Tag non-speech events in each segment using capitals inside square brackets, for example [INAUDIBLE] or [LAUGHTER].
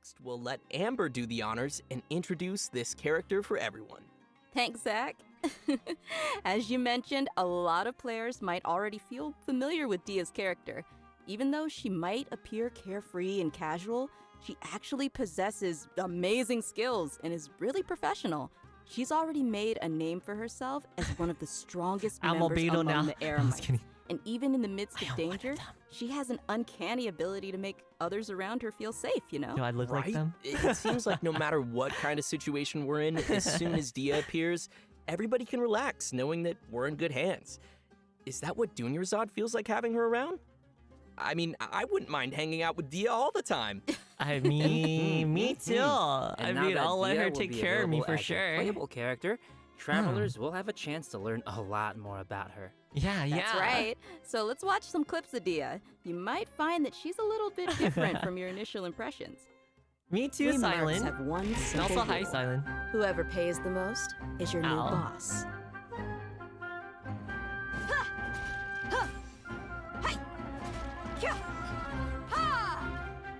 Next, we'll let Amber do the honors and introduce this character for everyone. Thanks, Zach. [LAUGHS] As you mentioned, a lot of players might already feel familiar with Dehya's character. Even though she might appear carefree and casual, she actually possesses amazing skills and is really professional. She's already made a name for herself as one of the strongest [LAUGHS] members Albedo among now. the [LAUGHS] I was Eremites. kidding. And even in the midst of danger, them. she has an uncanny ability to make others around her feel safe, you know? Do I look like them? It it seems like no matter what kind of situation we're in, as soon as Dehya appears, everybody can relax knowing that we're in good hands. Is that what Dunyarzad feels like having her around? I mean, I I wouldn't mind hanging out with Dehya all the time. [LAUGHS] I mean, [LAUGHS] me too. And I mean, I'll let her take care of me for as a sure. Playable character, Hmm. travelers will have a chance to learn a lot more about her. Yeah, yeah. That's right. So let's watch some clips of Dehya. You might find that she's a little bit different [LAUGHS] from your initial impressions. Me too, We marks Silent. have one And simple also, hi. Silent. Whoever pays the most is your new boss.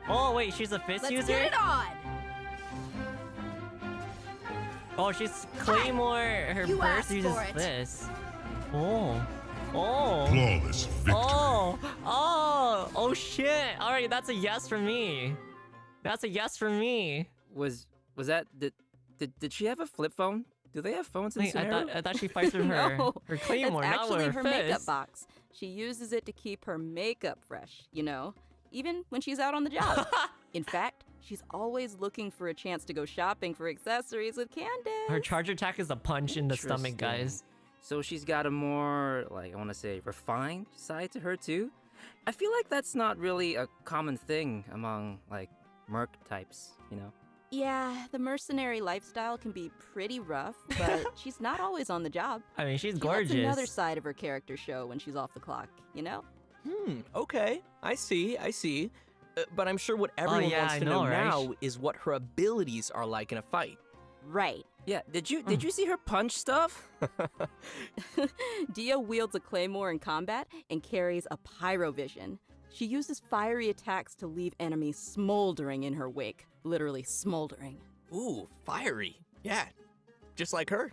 Oh, wait, she's a fist Let's user? get it on! Oh, she's Claymore. Her You burst uses this. Oh. Oh. Flawless victory. Oh. Oh. Oh, shit. All right, that's a yes from me. That's a yes from me. Was was that did did, did she have a flip phone? Do they have phones in Wait, I thought, I thought she fights with [LAUGHS] her, no, her Claymore, that's not actually with her, her makeup box. She uses it to keep her makeup fresh, you know, even when she's out on the job. [LAUGHS] In fact, she's always looking for a chance to go shopping for accessories with Candace. Her charge attack is a punch in the stomach, guys. So she's got a more, like, I want to say, refined side to her, too? I feel like that's not really a common thing among, like, merc types, you know? yeah, the mercenary lifestyle can be pretty rough, but [LAUGHS] she's not always on the job. I mean, she's She gorgeous. lets another side of her character show when she's off the clock, you know? Hmm, okay. I see, I see. Uh, but I'm sure what everyone Oh, yeah, wants to know, know, right? now is what her abilities are like in a fight. Right. Yeah, did you did you see her punch stuff? [LAUGHS] Dehya wields a claymore in combat and carries a pyrovision. She uses fiery attacks to leave enemies smoldering in her wake, literally smoldering. Ooh, fiery. Yeah, just like her.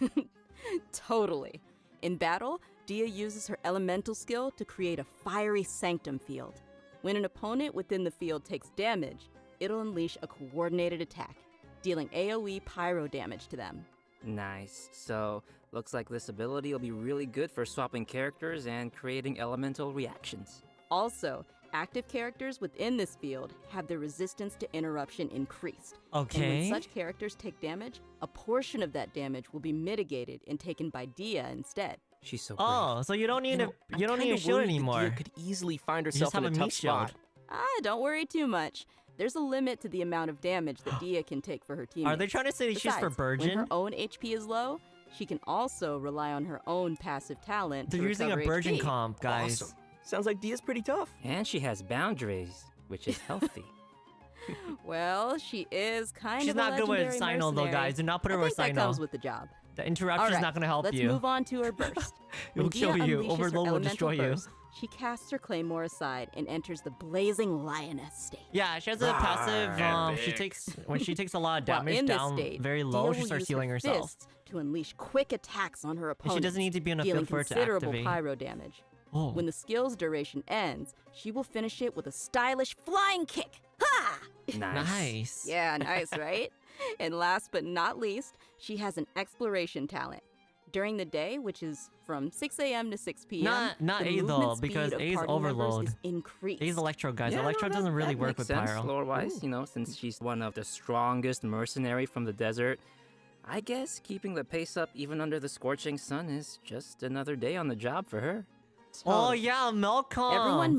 [LAUGHS] Totally. In battle, Dehya uses her elemental skill to create a fiery sanctum field. When an opponent within the field takes damage, it'll unleash a coordinated attack, dealing AoE pyro damage to them. Nice. So, looks like this ability will be really good for swapping characters and creating elemental reactions. Also, active characters within this field have their resistance to interruption increased. Okay. And Okay. when such characters take damage, a portion of that damage will be mitigated and taken by Dehya instead. She's so brave. Oh, so you don't need know, a I'm you don't need kinda a shield worried that anymore. Dehya could easily find You just herself in have a a tough meat shield. spot. Ah, don't worry too much. There's a limit to the amount of damage that [GASPS] Dehya can take for her teammates. Are they trying to say she's for Besides, When her own HP is low, she can also rely on her own passive talent. They're to using a recover Burgeon HP. comp, guys. Awesome. Sounds like Dehya's pretty tough. And she has boundaries, which is [LAUGHS] healthy. Well, she is kind She's of a not good with legendary Cyno though, mercenary. guys. Do not put her I with think that Cyno. comes with the job. The All interruption's right, not gonna help let's you. move on to her burst. [LAUGHS] It will kill you. Overload will elemental destroy you. She casts her claymore aside and enters the blazing lioness state. Yeah, she has a passive. Um, she takes when she takes a lot of While damage in this down state, very low. will She starts healing her herself. to unleash quick attacks on her And opponents. she doesn't need to be on a dealing field for it to activate. pyro damage. Oh. When the skill's duration ends, she will finish it with a stylish flying kick. Ha! [LAUGHS] nice. Nice. Yeah, nice, right? [LAUGHS] And last but not least, she has an exploration talent. During the day, which is from 6 a.m. to 6 p.m., Not- not the A though, movement because speed of A is overload. is increased. He's Electro, guys. Yeah, no, Electro that- doesn't really that work makes with sense, Pyro. Lore-wise, you know, since she's one of the strongest mercenary from the desert. I guess keeping the pace up even under the scorching sun is just another day on the job for her. Oh yeah, Melcom. Everyone